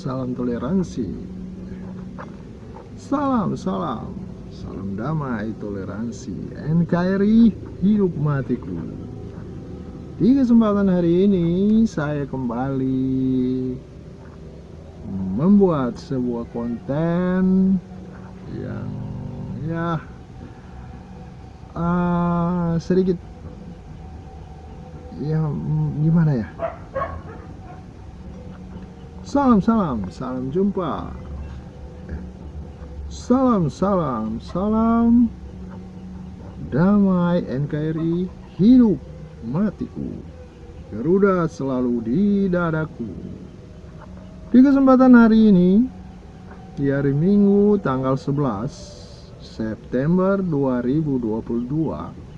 Salam toleransi. Salam, salam. Salam damai, toleransi. NKRI, hidup matiku. Di kesempatan hari ini, saya kembali membuat sebuah konten yang ya uh, sedikit ya gimana ya salam salam salam jumpa. Salam salam salam. Damai NKRI hidup matiku. Garuda selalu di dadaku. Di kesempatan hari ini di hari Minggu tanggal 11 September 2022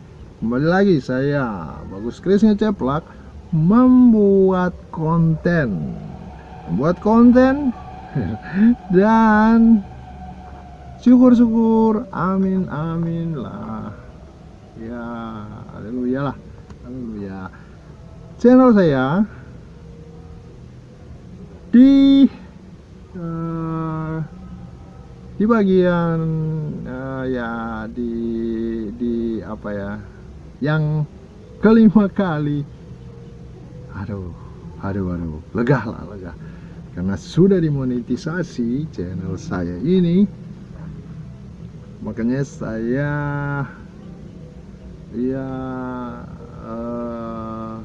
Kembali lagi saya Bagus Kris Ceplak membuat konten Membuat konten. Dan syukur-syukur amin amin lah. Ya haleluya lah. Haleluya. Channel saya di uh, di bagian uh, ya di di apa ya yang kelima kali. Aduh aduh aduh. Lega lah lega karena sudah dimonetisasi channel saya ini makanya saya ya uh,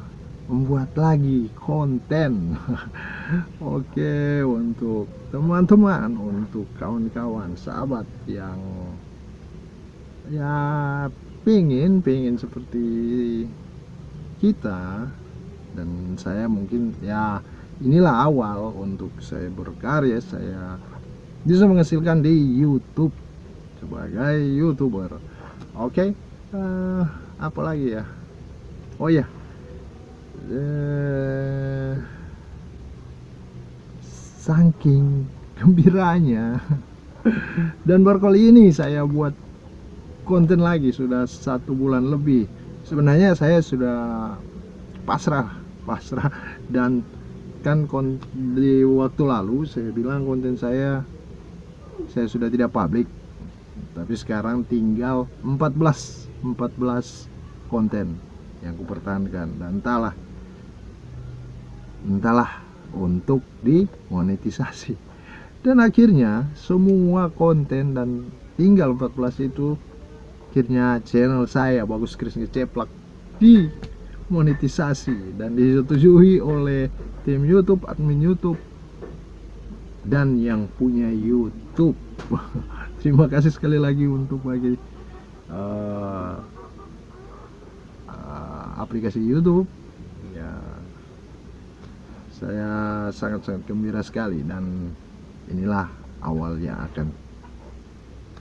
membuat lagi konten. Oke untuk teman-teman untuk kawan-kawan sahabat yang ya pingin pingin seperti kita dan saya mungkin ya inilah awal untuk saya berkarya saya bisa menghasilkan di YouTube sebagai youtuber. Oke okay? uh, eh, apa lagi ya? Oh ya uh, saking gembiranya dan baru kali ini saya buat konten lagi sudah satu bulan lebih. Sebenarnya saya sudah pasrah pasrah dan kan di waktu lalu saya bilang konten saya saya sudah tidak publik. Tapi sekarang tinggal 14 14 konten yang kupertahankan. Dan entahlah entahlah untuk dimonetisasi. Dan akhirnya semua konten dan tinggal 14 itu akhirnya channel saya Bagus Kris Ceplak di monetisasi dan disetujui oleh tim YouTube, admin YouTube dan yang punya YouTube. Terima kasih sekali lagi untuk bagi uh, uh, aplikasi YouTube. Ya, saya sangat-sangat gembira sekali dan inilah awalnya akan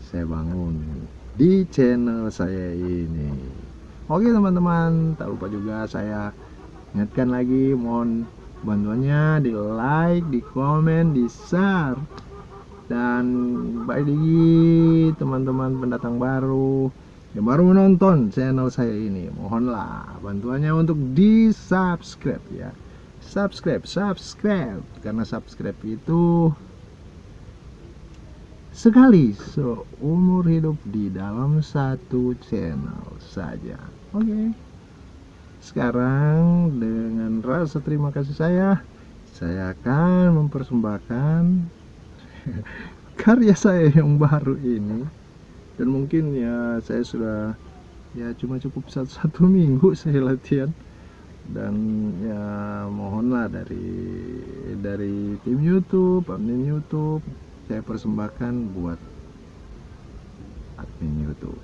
saya bangun di channel saya ini oke teman-teman tak lupa juga saya ingatkan lagi mohon bantuannya di like di komen di share dan baik lagi teman-teman pendatang baru yang baru menonton channel saya ini mohonlah bantuannya untuk di subscribe ya. Subscribe subscribe karena subscribe itu sekali seumur hidup di dalam satu channel saja. Oke. Okay. sekarang dengan rasa terima kasih saya saya akan mempersembahkan karya saya yang baru ini. Dan mungkin ya saya sudah ya cuma cukup satu, satu minggu saya latihan. Dan ya mohonlah dari dari tim YouTube, admin YouTube saya persembahkan buat admin YouTube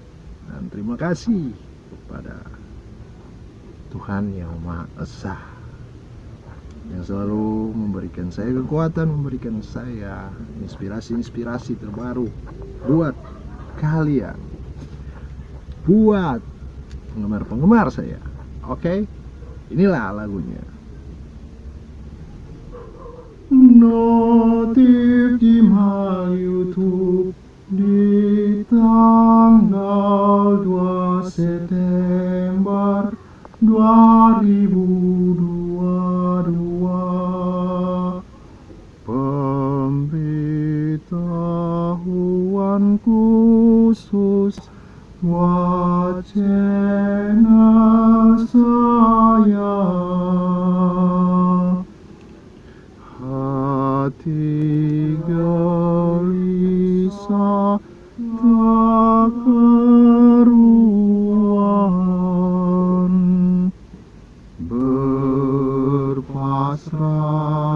dan terima kasih kepada Tuhan yang Maha Esa yang selalu memberikan saya kekuatan, memberikan saya inspirasi-inspirasi terbaru buat kalian, buat penggemar-penggemar saya. Oke, okay? inilah lagunya. Notif di YouTube di tanggal 2 September 2022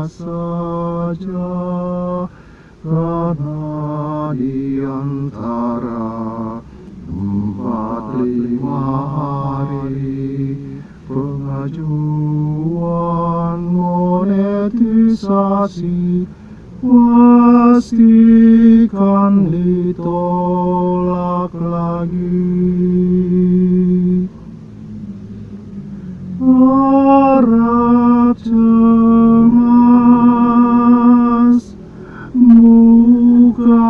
saja karena di antara empat lima hari pengajuan monetisasi pastikan ditolak lagi. 무가지?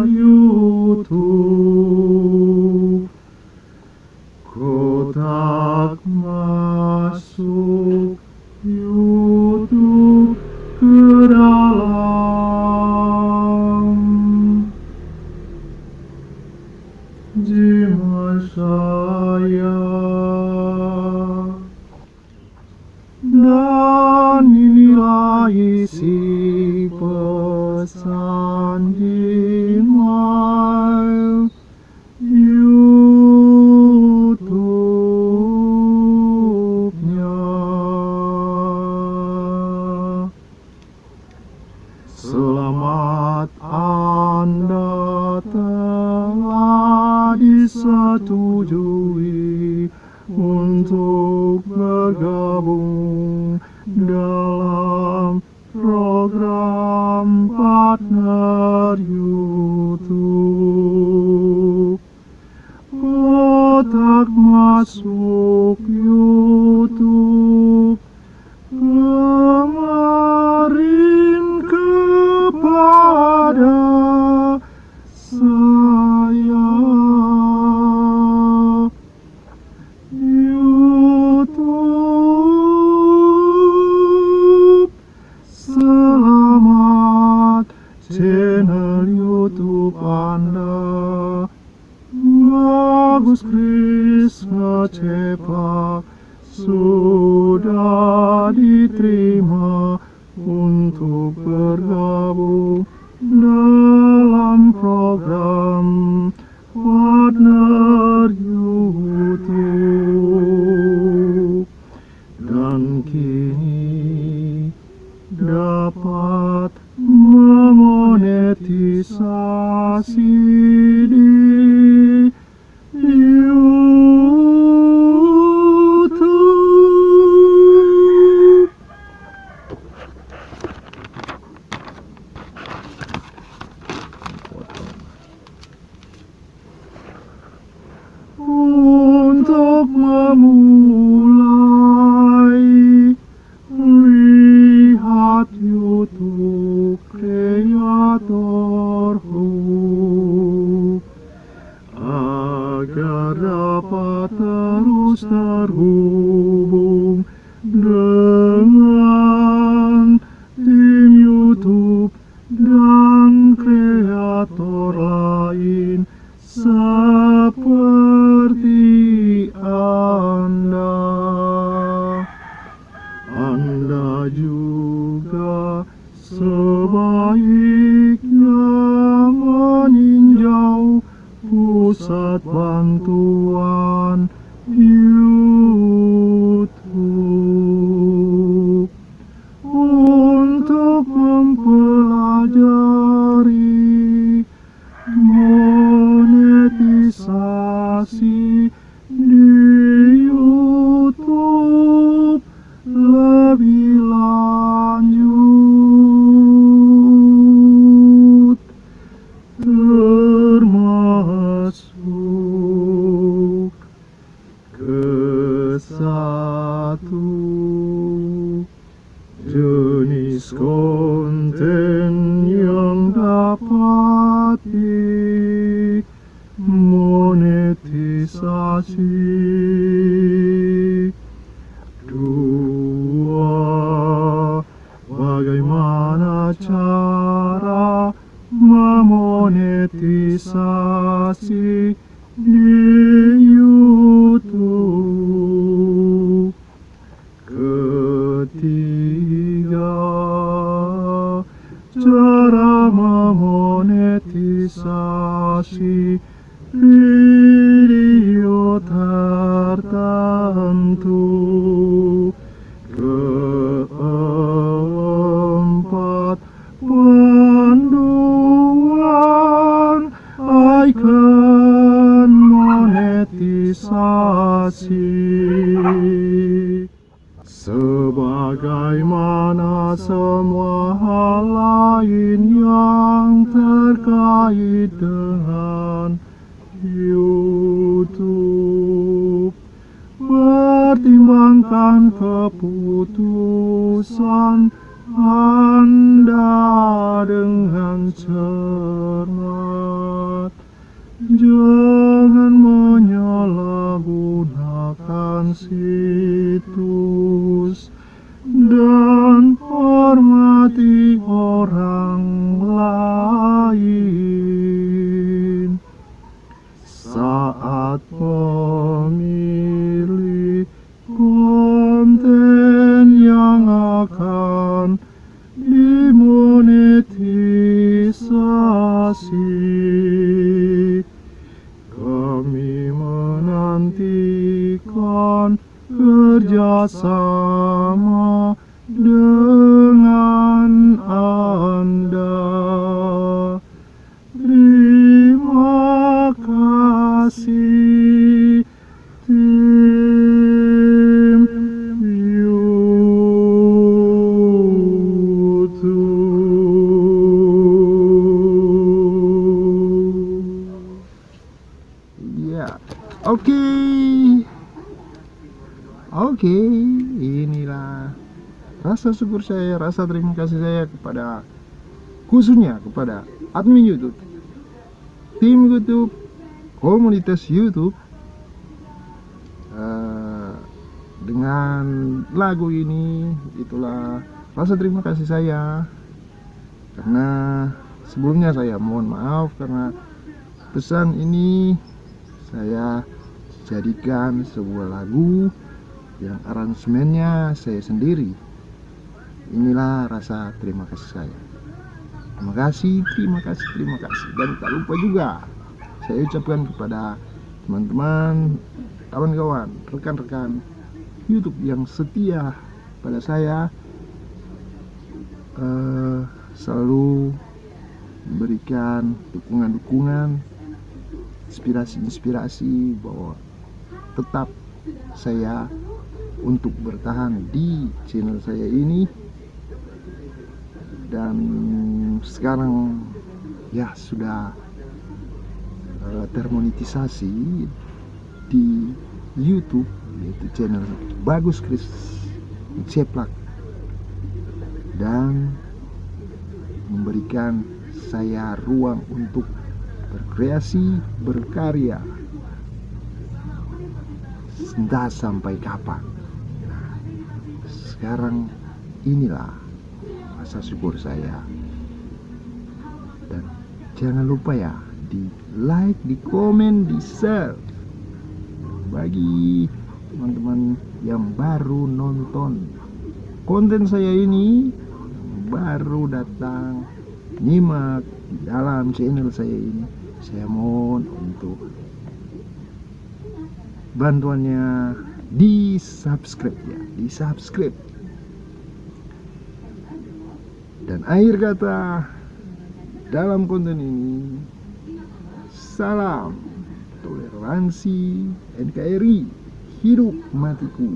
you to Oh. Sudah diterima Untuk dimonetisasi dua Anda dengan cermat Jangan menyalahgunakan situs kerjasama dengan Anda. Terima kasih tim YouTube. Ya, oke. Oke, inilah rasa syukur saya, rasa terima kasih saya kepada khususnya kepada admin YouTube, tim YouTube, komunitas YouTube Eh, dengan lagu ini itulah rasa terima kasih saya. Karena sebelumnya saya mohon maaf karena pesan ini saya jadikan sebuah lagu yang aransemennya saya sendiri. Inilah rasa terima kasih saya. Terima kasih terima kasih terima kasih. Dan tak lupa juga saya ucapkan kepada teman-teman kawan-kawan rekan-rekan YouTube yang setia pada saya uh, selalu memberikan dukungan-dukungan inspirasi-inspirasi bahwa tetap saya untuk bertahan di channel saya ini. Dan sekarang ya sudah uh, termonetisasi di YouTube yaitu channel Bagus Kris Ceplak. Dan memberikan saya ruang untuk berkreasi, berkarya. Entah sampai kapan sekarang inilah masa syukur saya. Dan jangan lupa ya di like, di komen, di share. Bagi teman-teman yang baru nonton konten saya ini baru datang nyimak di dalam channel saya ini saya mohon untuk bantuannya di subscribe ya di subscribe dan akhir kata dalam konten ini salam toleransi NKRI hidup matiku.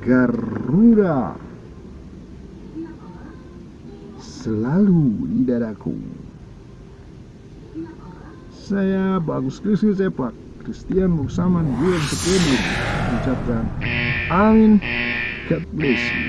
Garuda selalu di dadaku. Saya Bagus Kristus Sepak Christian Muksaman Yuan Sepuluh mengucapkan Amin God bless you